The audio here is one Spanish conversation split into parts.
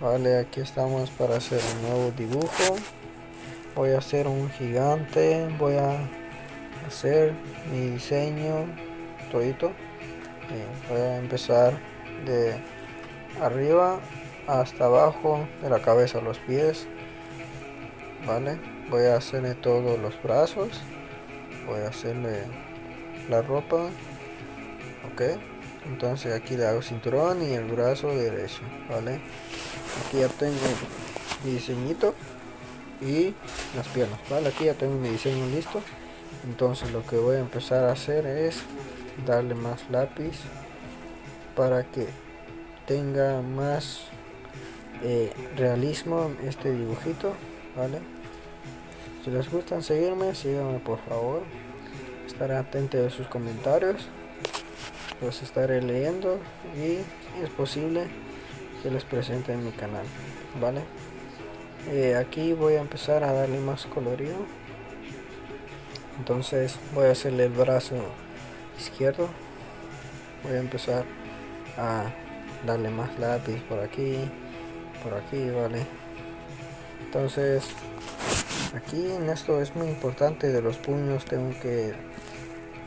vale aquí estamos para hacer un nuevo dibujo. Voy a hacer un gigante voy a hacer mi diseño todito. Eh, voy a empezar de arriba hasta abajo de la cabeza a los pies. Vale voy a hacerle todos los brazos. Voy a hacerle la ropa. Ok entonces aquí le hago cinturón y el brazo derecho vale aquí ya tengo mi diseñito y las piernas vale aquí ya tengo mi diseño listo. Entonces lo que voy a empezar a hacer es darle más lápiz para que tenga más eh, realismo este dibujito vale si les gustan seguirme síganme por favor. Estaré atento a sus comentarios los estaré leyendo y es posible que les presente en mi canal vale eh, aquí voy a empezar a darle más colorido. Entonces voy a hacerle el brazo izquierdo. Voy a empezar a darle más lápiz por aquí por aquí vale entonces aquí en esto es muy importante de los puños tengo que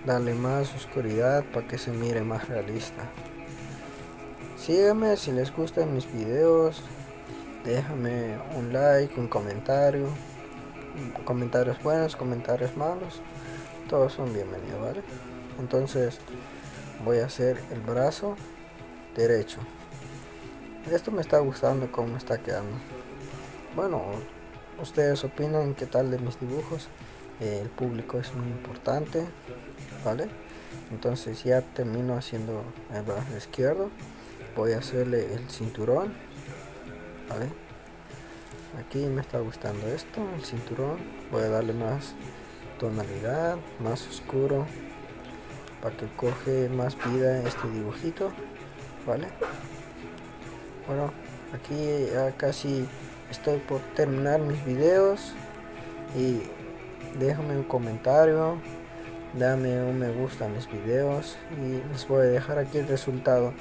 darle más oscuridad para que se mire más realista. Sígueme si les gustan mis videos. Déjame un like un comentario. Comentarios buenos comentarios malos. Todos son bienvenidos vale entonces voy a hacer el brazo derecho. Esto me está gustando como está quedando. Bueno ustedes opinan qué tal de mis dibujos el público es muy importante vale entonces ya termino haciendo el brazo izquierdo voy a hacerle el cinturón vale aquí me está gustando esto el cinturón voy a darle más tonalidad más oscuro para que coge más vida este dibujito vale bueno aquí ya casi estoy por terminar mis videos y déjame un comentario dame un me gusta a mis videos y les voy a dejar aquí el resultado